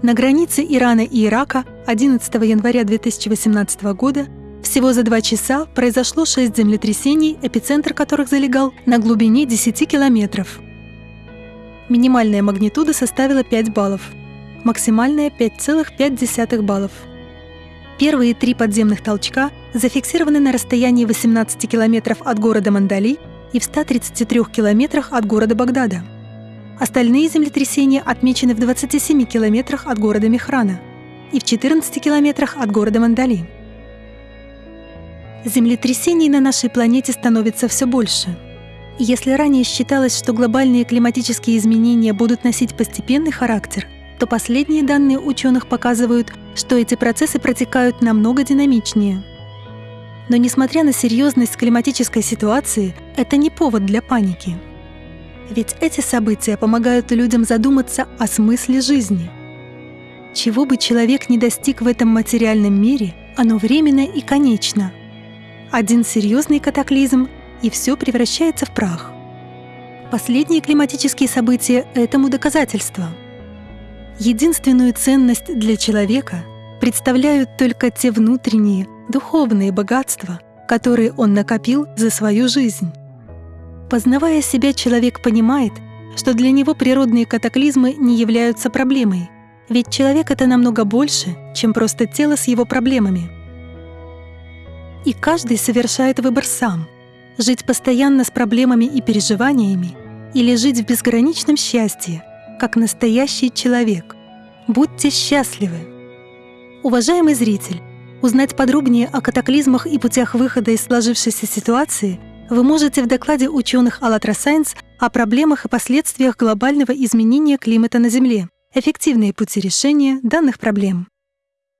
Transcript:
На границе Ирана и Ирака 11 января 2018 года всего за два часа произошло шесть землетрясений, эпицентр которых залегал на глубине 10 километров. Минимальная магнитуда составила 5 баллов, максимальная 5,5 баллов. Первые три подземных толчка зафиксированы на расстоянии 18 километров от города Мандали и в 133 километрах от города Багдада. Остальные землетрясения отмечены в 27 километрах от города Мехрана и в 14 километрах от города Мандали. Землетрясений на нашей планете становится все больше. Если ранее считалось, что глобальные климатические изменения будут носить постепенный характер, то последние данные ученых показывают, что эти процессы протекают намного динамичнее. Но несмотря на серьезность климатической ситуации, это не повод для паники. Ведь эти события помогают людям задуматься о смысле жизни. Чего бы человек не достиг в этом материальном мире, оно временно и конечно – один серьезный катаклизм, и все превращается в прах. Последние климатические события этому доказательство. Единственную ценность для человека представляют только те внутренние, духовные богатства, которые он накопил за свою жизнь. Познавая себя, человек понимает, что для него природные катаклизмы не являются проблемой, ведь человек — это намного больше, чем просто тело с его проблемами — и каждый совершает выбор сам — жить постоянно с проблемами и переживаниями или жить в безграничном счастье, как настоящий человек. Будьте счастливы! Уважаемый зритель, узнать подробнее о катаклизмах и путях выхода из сложившейся ситуации вы можете в докладе ученых АЛЛАТРА Science о проблемах и последствиях глобального изменения климата на Земле, эффективные пути решения данных проблем.